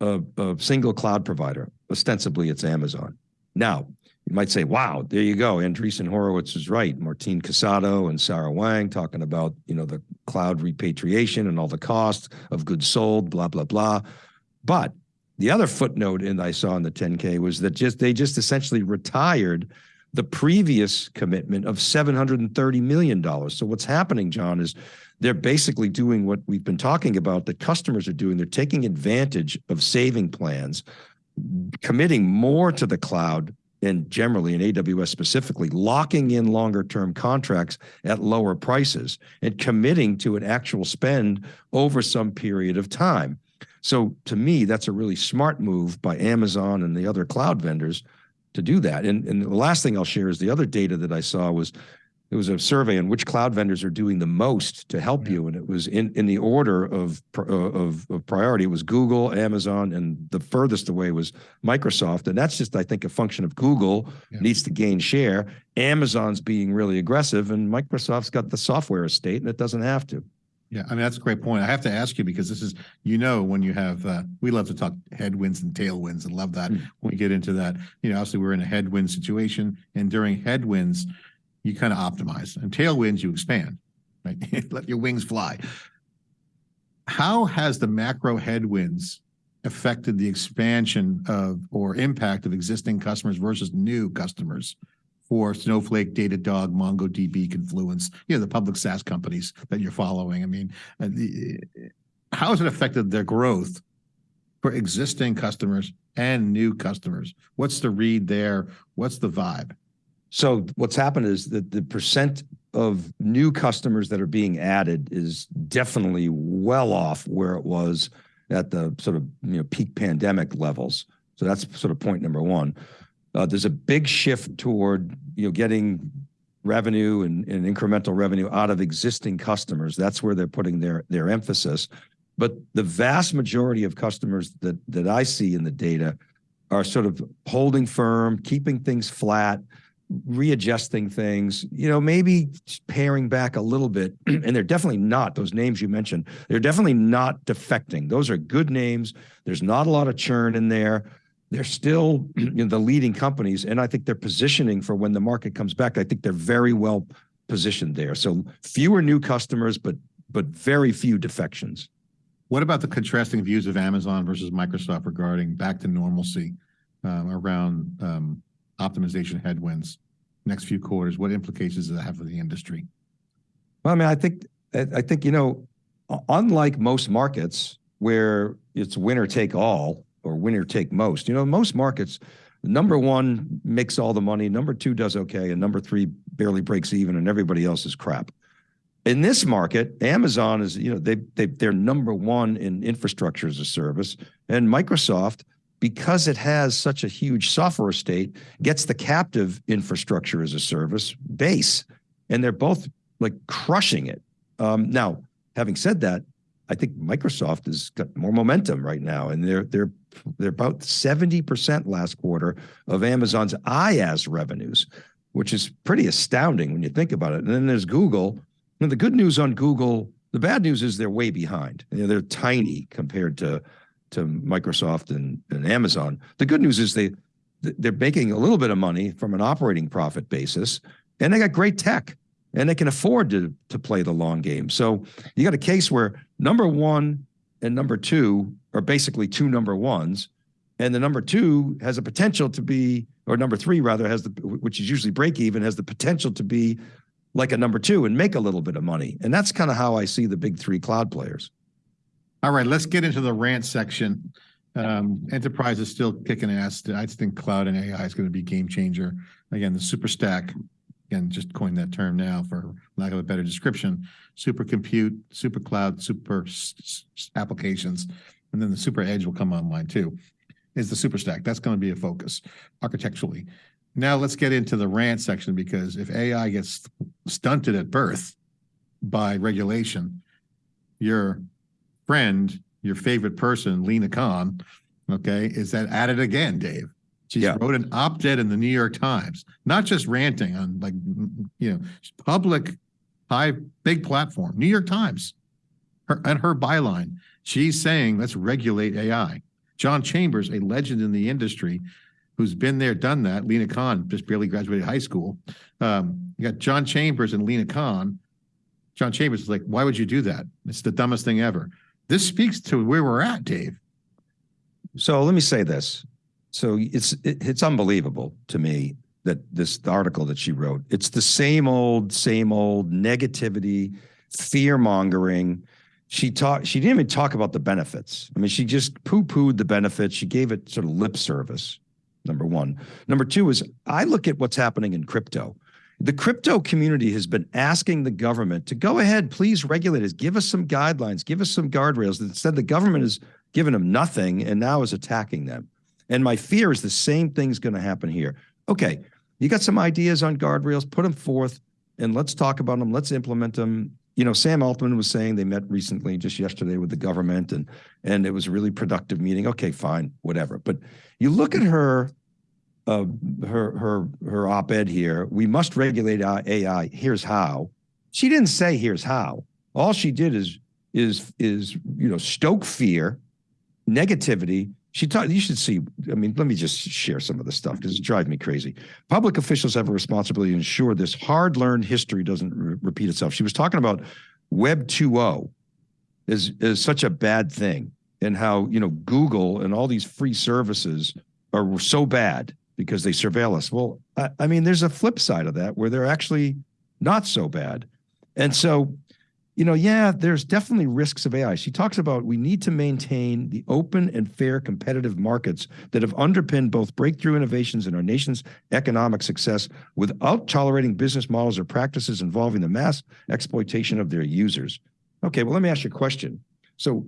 a, a single cloud provider. Ostensibly it's Amazon. Now, you might say, wow, there you go. Andreessen Horowitz is right. Martin Casado and Sarah Wang talking about, you know, the cloud repatriation and all the costs of goods sold, blah, blah, blah. But the other footnote in I saw in the 10K was that just they just essentially retired the previous commitment of $730 million. So what's happening, John, is they're basically doing what we've been talking about that customers are doing. They're taking advantage of saving plans, committing more to the cloud and generally in AWS specifically, locking in longer term contracts at lower prices and committing to an actual spend over some period of time. So to me, that's a really smart move by Amazon and the other cloud vendors to do that. And, and the last thing I'll share is the other data that I saw was it was a survey on which cloud vendors are doing the most to help yeah. you, and it was in in the order of, uh, of of priority. It was Google, Amazon, and the furthest away was Microsoft. And that's just, I think, a function of Google yeah. needs to gain share. Amazon's being really aggressive, and Microsoft's got the software estate, and it doesn't have to. Yeah, I mean, that's a great point. I have to ask you because this is, you know, when you have, uh, we love to talk headwinds and tailwinds and love that mm. when we get into that. You know, obviously we're in a headwind situation and during headwinds, you kind of optimize and tailwinds, you expand, right? Let your wings fly. How has the macro headwinds affected the expansion of or impact of existing customers versus new customers for Snowflake, Datadog, MongoDB, Confluent, you know, the public SaaS companies that you're following. I mean, uh, how has it affected their growth for existing customers and new customers? What's the read there? What's the vibe? So what's happened is that the percent of new customers that are being added is definitely well off where it was at the sort of you know peak pandemic levels. So that's sort of point number one. Uh, there's a big shift toward you know getting revenue and, incremental revenue out of existing customers. That's where they're putting their their emphasis. But the vast majority of customers that that I see in the data are sort of holding firm, keeping things flat. readjusting things, you know, maybe paring back a little bit. and they're definitely not those names you mentioned. They're definitely not defecting. Those are good names. There's not a lot of churn in there. They're still you know, the leading companies. And I think they're positioning for when the market comes back. I think they're very well positioned there. So fewer new customers, but but very few defections. What about the contrasting views of Amazon versus Microsoft regarding back to normalcy um, around um, optimization headwinds next few quarters? What implications does that have for the industry? Well, I mean, I think I I think you know, unlike most markets where it's winner take all or winner take most, you know, most markets, number one makes all the money, number two does okay, and number three barely breaks even, and everybody else is crap. In this market, Amazon is, you know, they they they're number one in infrastructure as a service, and Microsoft, because it has such a huge software estate, gets the captive infrastructure as a service base, and they're both like crushing it. Um, now, having said that, I think Microsoft has got more momentum right now, and they're they're they're about seventy percent last quarter of Amazon's IaaS revenues, which is pretty astounding when you think about it. And then there's Google. And the good news on Google, the bad news is they're way behind. You know, they're tiny compared to to Microsoft and, and Amazon. The good news is they they're making a little bit of money from an operating profit basis, and they got great tech, and they can afford to to play the long game. So you got a case where number one and number two are basically two number ones, and the number two has a potential to be, or number three rather, has the which is usually break even, has the potential to be like a number two and make a little bit of money. And that's kind of how I see the big three cloud players. All right, let's get into the rant section. Um, enterprise is still kicking ass. I think cloud and AI is going to be game changer. Again, the super stack, again, just coined that term now for lack of a better description. Super compute, super cloud, super applications, and then the super edge will come online too. Is the super stack. That's going to be a focus architecturally. Now let's get into the rant section because if AI gets stunted at birth by regulation, your friend, your favorite person, Lina Khan, okay, is that at it again, Dave. She Yeah. wrote an op-ed in the New York Times, not just ranting on like, you know, public, high, big platform, New York Times. Her, and her byline, she's saying, let's regulate AI. John Chambers, a legend in the industry, who's been there, done that. Lina Khan just barely graduated high school. Um, you got John Chambers and Lina Khan. John Chambers is like, why would you do that? It's the dumbest thing ever. This speaks to where we're at, Dave. So let me say this. So it's it, it's unbelievable to me that this article that she wrote, it's the same old, same old negativity, fear mongering. She talked, she didn't even talk about the benefits. I mean, she just poo-pooed the benefits. She gave it sort of lip service. Number one. Number two is I look at what's happening in crypto. The crypto community has been asking the government to go ahead, please regulate us, give us some guidelines, give us some guardrails. Instead, the government has given them nothing and now is attacking them. And my fear is the same thing's going to happen here. Okay, you got some ideas on guardrails, put them forth and let's talk about them. Let's implement them. You know, Sam Altman was saying they met recently, just yesterday, with the government, and and it was a really productive meeting. Okay, fine, whatever. But you look at her, uh, her her her op-ed here. We must regulate AI. Here's how. She didn't say here's how. All she did is is is you know stoke fear, negativity. She taught. You should see. I mean, let me just share some of the stuff because it drives me crazy. Public officials have a responsibility to ensure this hard-learned history doesn't re- repeat itself. She was talking about Web 2.0 is is such a bad thing, and how you know Google and all these free services are so bad because they surveil us. Well, I, I mean, there's a flip side of that where they're actually not so bad, and so you know, yeah, there's definitely risks of AI. She talks about we need to maintain the open and fair competitive markets that have underpinned both breakthrough innovations in our nation's economic success without tolerating business models or practices involving the mass exploitation of their users. Okay, well, let me ask you a question. So,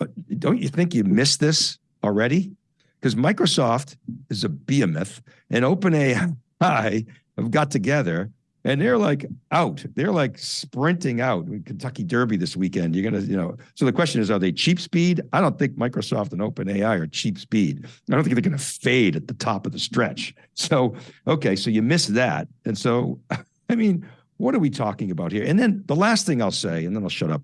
uh, don't you think you missed this already? Because Microsoft is a behemoth and OpenAI have got together and they're like out. They're like sprinting out. Kentucky Derby this weekend. You're gonna, you know. So the question is, are they cheap speed? I don't think Microsoft and OpenAI are cheap speed. I don't think they're gonna fade at the top of the stretch. So okay, so you miss that, and so I mean, what are we talking about here? And then the last thing I'll say, and then I'll shut up.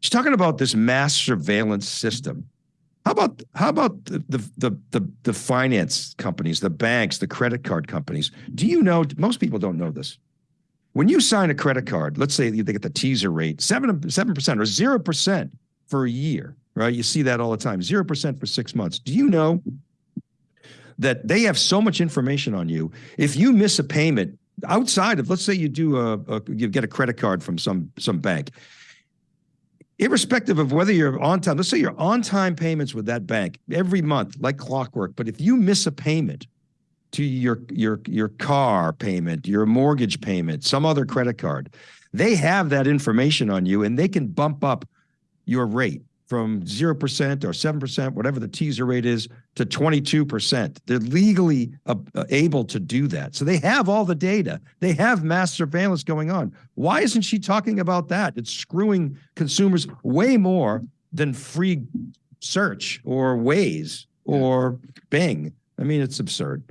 She's talking about this mass surveillance system. How about how about the, the the the finance companies, the banks, the credit card companies? Do you know? Most people don't know this. When you sign a credit card, let's say they get the teaser rate seven seven percent or zero percent for a year, right? You see that all the time, zero percent for six months. Do you know that they have so much information on you? If you miss a payment outside of, let's say you do a, a you get a credit card from some some bank, irrespective of whether you're on time, let's say you're on time payments with that bank every month, like clockwork. But if you miss a payment to your your your car payment, your mortgage payment, some other credit card, they have that information on you and they can bump up your rate from 0% or 7%, whatever the teaser rate is, to 22%. They're legally uh, able to do that. So they have all the data. They have mass surveillance going on. Why isn't she talking about that? It's screwing consumers way more than free search or Waze or Bing. I mean, it's absurd.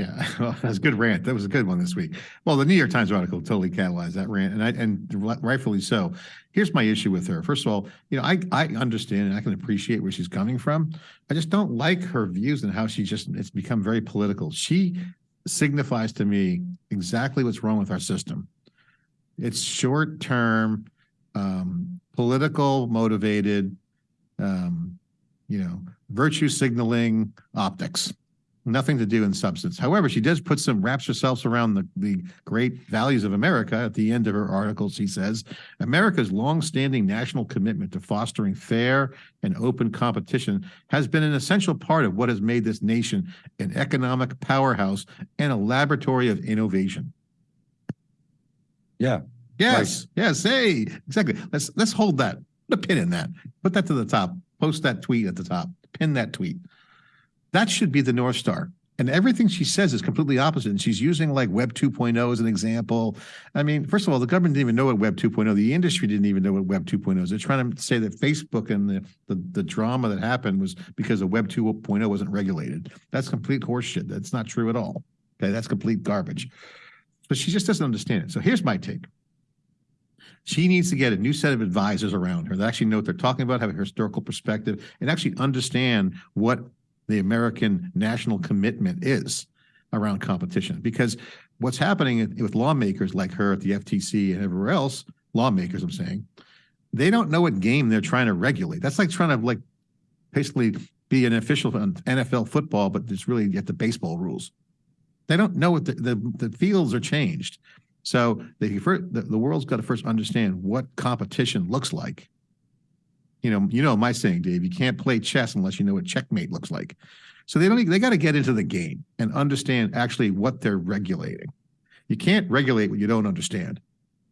Yeah, well, that's a good rant. That was a good one this week. Well, the New York Times article totally catalyzed that rant, and I and rightfully so. Here's my issue with her. First of all, you know, I I understand and I can appreciate where she's coming from. I just don't like her views and how she just it's become very political. She signifies to me exactly what's wrong with our system. It's short term, um, political motivated, um, you know, virtue signaling optics nothing to do in substance. However, she does put some wraps herself around the, the great values of America. At the end of her article, she says, America's longstanding national commitment to fostering fair and open competition has been an essential part of what has made this nation an economic powerhouse and a laboratory of innovation. Yeah. Yes. Right. Yes. Hey, exactly. Let's let's hold that. Put a pin in that. Put that to the top. Post that tweet at the top. Pin that tweet. That should be the North Star. And everything she says is completely opposite. And she's using like Web 2.0 as an example. I mean, first of all, the government didn't even know what Web 2.0, the industry didn't even know what Web 2.0 is. They're trying to say that Facebook and the, the, the drama that happened was because of Web 2.0 wasn't regulated. That's complete horseshit. That's not true at all. Okay, that's complete garbage. But she just doesn't understand it. So here's my take. She needs to get a new set of advisors around her that actually know what they're talking about, have a historical perspective, and actually understand what the American national commitment is around competition. Because what's happening with lawmakers like her at the FTC and everywhere else, lawmakers, I'm saying, they don't know what game they're trying to regulate. That's like trying to like basically be an official on NFL football, but it's really get the baseball rules. They don't know what the, the, the fields are changed. So the, the world's got to first understand what competition looks like you know, you know my saying, Dave. You can't play chess unless you know what checkmate looks like. So they don't. They got to get into the game and understand actually what they're regulating. You can't regulate what you don't understand,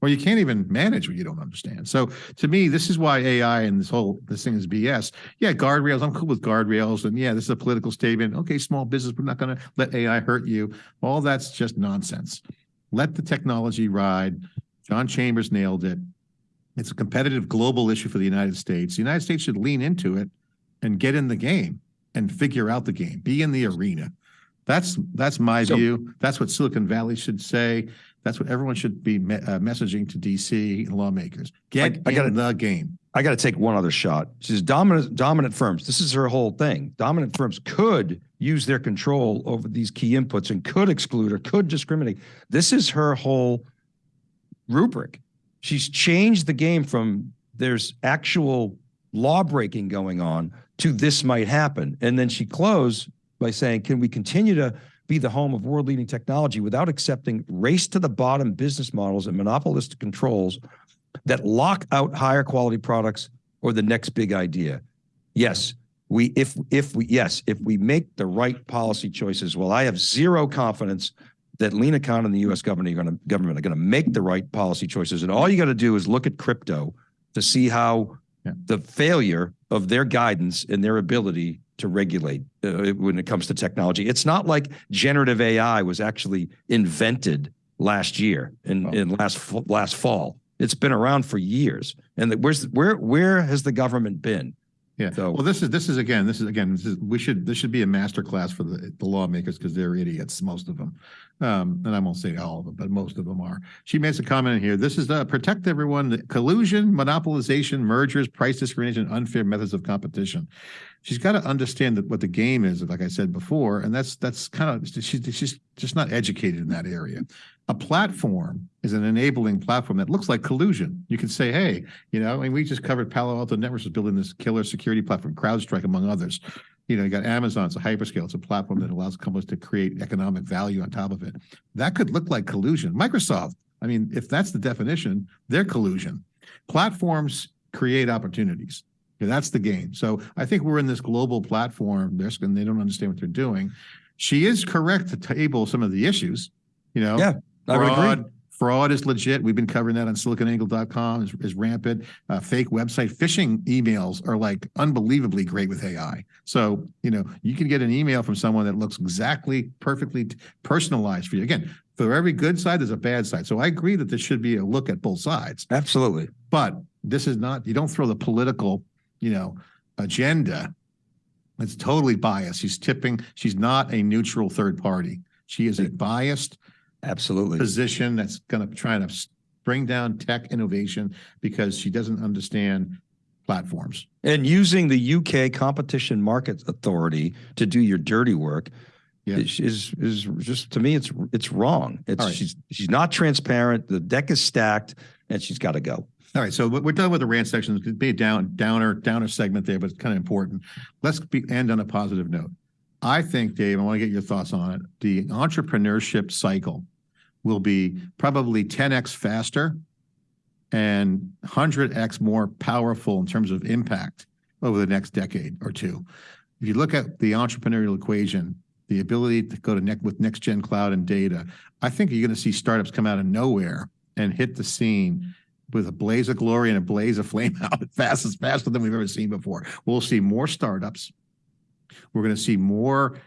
or you can't even manage what you don't understand. So to me, this is why AI and this whole this thing is BS. Yeah, guardrails. I'm cool with guardrails, and yeah, this is a political statement. Okay, small business, we're not going to let AI hurt you. All that's just nonsense. Let the technology ride. John Chambers nailed it. It's a competitive global issue for the United States. The United States should lean into it and get in the game and figure out the game, be in the arena. That's that's my so, view. That's what Silicon Valley should say. That's what everyone should be me uh, messaging to DC and lawmakers. Get I, I gotta, in the game. I got to take one other shot. She says dominant dominant firms. This is her whole thing. Dominant firms could use their control over these key inputs and could exclude or could discriminate. This is her whole rubric she's changed the game from there's actual law breaking going on to this might happen. And then she closed by saying, can we continue to be the home of world leading technology without accepting race to the bottom business models and monopolistic controls that lock out higher quality products or the next big idea? Yes, we if if we yes, if we make the right policy choices, well, I have zero confidence that Lina Khan and the U.S. government are going to government are going to make the right policy choices, and all you got to do is look at crypto to see how yeah. the failure of their guidance and their ability to regulate uh, when it comes to technology. It's not like generative AI was actually invented last year in, Oh. in last, last fall. It's been around for years. And the- where's, where, where has the government been? Yeah, So- well, this is, this is, again, this is, again, this is, we should, this should be a master class for the, the lawmakers because they're idiots, most of them. Um, and I won't say all of them, but most of them are. She makes a comment here, this is, uh, protect everyone, collusion, monopolization, mergers, price discrimination, unfair methods of competition. She's got to understand that what the game is, like I said before, and that's, that's kind of, she's, she's just not educated in that area. A platform is an enabling platform that looks like collusion. You can say, hey, you know, I mean, we just covered Palo Alto Networks is building this killer security platform, CrowdStrike, among others. You know, you got Amazon, it's a hyperscale, it's a platform that allows companies to create economic value on top of it. That could look like collusion. Microsoft, I mean, if that's the definition, they're collusion. Platforms create opportunities. Yeah, That's the game. So I think we're in this global platform. They're, and they don't understand what they're doing. She is correct to table some of the issues, you know. Yeah, I would agree. Fraud, is legit. We've been covering that on siliconangle.com is, is rampant. Uh, fake website phishing emails are like unbelievably great with AI. So, you know, you can get an email from someone that looks exactly perfectly personalized for you. Again, for every good side, there's a bad side. So I agree that there should be a look at both sides. Absolutely. But this is not, you don't throw the political, you know, agenda. It's totally biased. She's tipping, she's not a neutral third party. She is a biased Absolutely. position that's going to try to bring down tech innovation because she doesn't understand platforms. And using the UK Competition Market Authority to do your dirty work Yeah. is, is is just to me it's it's wrong. It's right. she's she's not transparent. The deck is stacked, and she's got to go. All right, so we- we're done with the rant section. It could be a down, downer, downer segment there, but it's kind of important. Let's be, end on a positive note. I think, Dave, I want to get your thoughts on it. The entrepreneurship cycle will be probably 10x faster and 100x more powerful in terms of impact over the next decade or two. If you look at the entrepreneurial equation, the ability to go to with next gen cloud and data, I think you're going to see startups come out of nowhere and hit the scene with a blaze of glory and a blaze of flame out fast as faster than we've ever seen before. We'll see more startups. We're going to see more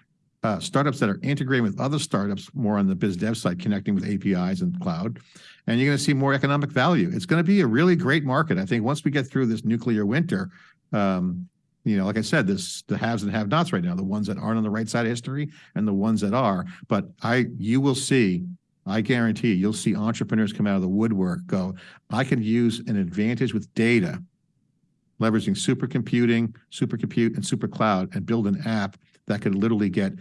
uh, startups that are integrating with other startups more on the biz dev side, connecting with APIs and cloud. And you're going to see more economic value. It's going to be a really great market. I think once we get through this nuclear winter, um, you know, like I said, this the haves and have nots right now, the ones that aren't on the right side of history and the ones that are. But I, you will see, I guarantee you'll see entrepreneurs come out of the woodwork go, I can use an advantage with data, leveraging supercomputing, supercompute, and supercloud, and build an app that could literally get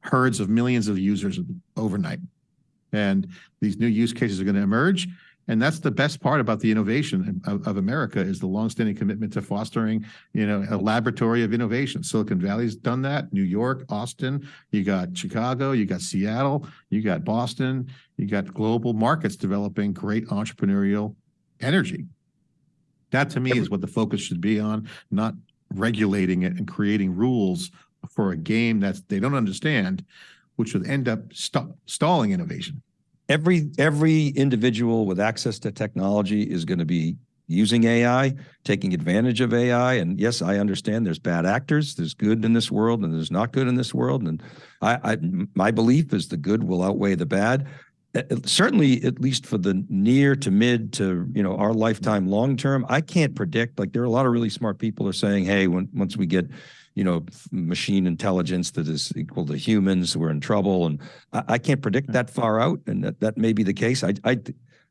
herds of millions of users overnight. And these new use cases are going to emerge. And that's the best part about the innovation of, of America is the longstanding commitment to fostering, you know, a laboratory of innovation. Silicon Valley's done that. New York, Austin, you got Chicago, you got Seattle, you got Boston, you got global markets developing great entrepreneurial energy. That to me is what the focus should be on, not regulating it and creating rules for a game that they don't understand, which would end up st- stalling innovation. Every every individual with access to technology is going to be using AI, taking advantage of AI. And yes, I understand there's bad actors, there's good in this world, and there's not good in this world. And I, I my belief is the good will outweigh the bad. Certainly, at least for the near to mid to you know our lifetime, long term, I can't predict. Like there are a lot of really smart people are saying, "Hey, when once we get you know, machine intelligence that is equal to humans, we're in trouble. And I, I can't predict that far out, and that, that may be the case. I, I,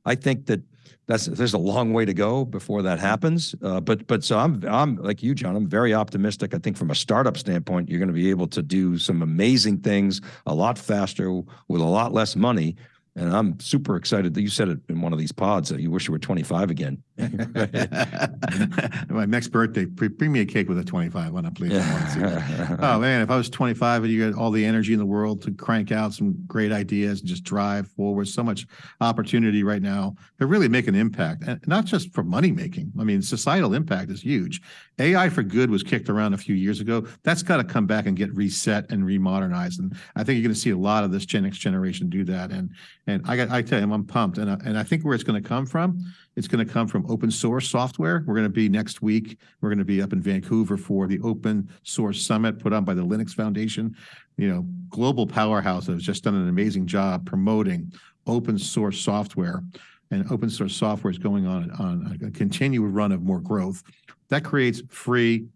I think that that's there's a long way to go before that happens. Uh, but but so I'm I'm like you, John. I'm very optimistic. I think from a startup standpoint, you're going to be able to do some amazing things a lot faster with a lot less money. And I'm super excited that you said it in one of these pods that you wish you were 25 again. My next birthday, pre- bring me a cake with a 25 on it, please. Wanna. Oh man, if I was 25 and you had all the energy in the world to crank out some great ideas and just drive forward, so much opportunity right now to really make an impact, and not just for money making. I mean, societal impact is huge. AI for good was kicked around a few years ago. That's got to come back and get reset and remodernized. And I think you're going to see a lot of this Gen X generation do that. And and I got I tell you, I'm pumped, and I, and I think where it's going to come from It's going to come from open source software. We're going to be next week. We're going to be up in Vancouver for the Open Source Summit put on by the Linux Foundation. You know, global powerhouse that has just done an amazing job promoting open source software. And open source software is going on on a continued run of more growth. That creates free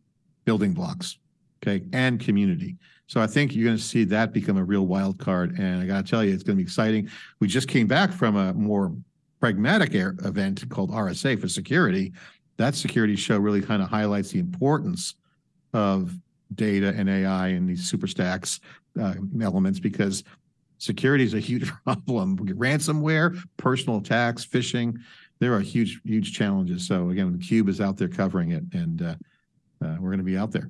building blocks, okay, and community. So I think you're going to see that become a real wild card. And I got to tell you, it's going to be exciting. We just came back from a more pragmatic event called RSA for security. That security show really kind of highlights the importance of data and AI and these super stacks uh, elements because security is a huge problem. Ransomware, personal attacks, phishing, there are huge, huge challenges. So again, the Cube is out there covering it and uh, uh, we're going to be out there.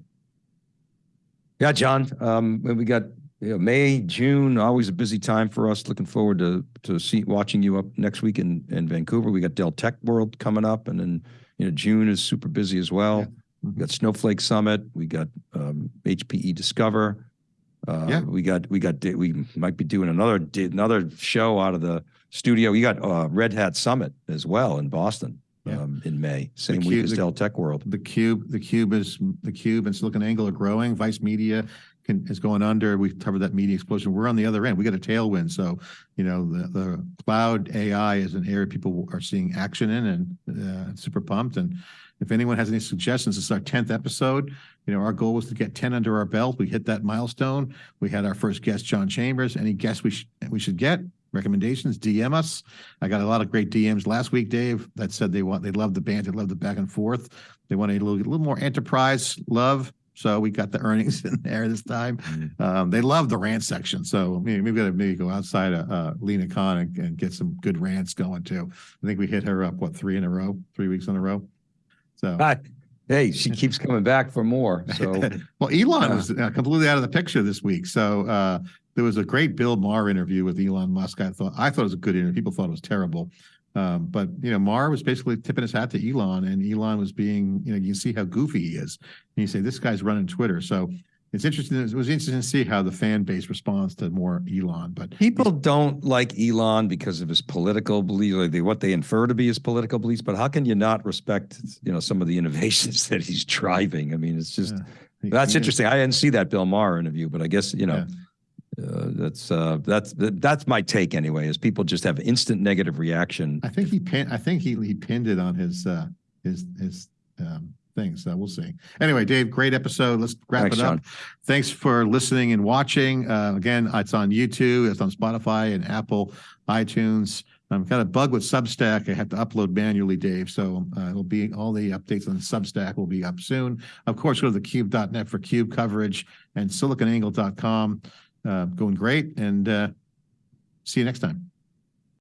Yeah, John, um, we got know, May, June, always a busy time for us. Looking forward to to see watching you up next week in in Vancouver. We got Dell Tech World coming up, and then you know June is super busy as well. Yeah. We got Snowflake Summit. We got um, HPE Discover. Uh, Yeah. we got we got we might be doing another another show out of the studio. We got uh, Red Hat Summit as well in Boston Yeah. um, in May, same week as the- Dell Tech World. The Cube, the Cube is, the Cube and SiliconANGLE are growing. Vice Media can, is going under. We've covered that media explosion. We're on the other end. We got a tailwind. So, you know, the, the cloud AI is an area people are seeing action in and uh, super pumped. And if anyone has any suggestions, it's our 10th episode. You know, our goal was to get 10 under our belt. We hit that milestone. We had our first guest, John Chambers. Any guests we should, we should get? Recommendations, DM us. I got a lot of great DMs last week, Dave, that said they want, they love the band, they love the back and forth. They want a little, a little more enterprise love. So we got the earnings in there this time. Um, they love the rant section. So maybe we've got to maybe go outside of uh, Lina Khan and, and get some good rants going too. I think we hit her up, what, three in a row, three weeks in a row? So, Hi. Hey, she keeps coming back for more. So well, Elon Yeah. was uh, completely out of the picture this week. So uh, there was a great Bill Maher interview with Elon Musk. I thought I thought it was a good interview. People thought it was terrible. Um, but you know, Maher was basically tipping his hat to Elon, and Elon was being, you know, you see how goofy he is. And you say this guy's running Twitter. So it's interesting. It was interesting to see how the fan base responds to more Elon. But People don't like Elon because of his political beliefs, like they, what they infer to be his political beliefs. But how can you not respect, you know, some of the innovations that he's driving? I mean, it's just yeah. that's he- interesting. I didn't see that Bill Maher interview, but I guess you know uh, that's uh, that's that's my take anyway. Is people just have instant negative reaction. I think he pin, I think he he pinned it on his uh his his um thing. So we'll see. Anyway, Dave, great episode. Let's wrap Thanks, it up. Sean. Thanks for listening and watching. Uh, again, it's on YouTube, it's on Spotify and Apple, iTunes. I've got a bug with Substack. I have to upload manually, Dave. So uh, it'll be all the updates on Substack will be up soon. Of course, go to thecube.net for cube coverage and siliconangle.com. Uh, going great. And uh, see you next time.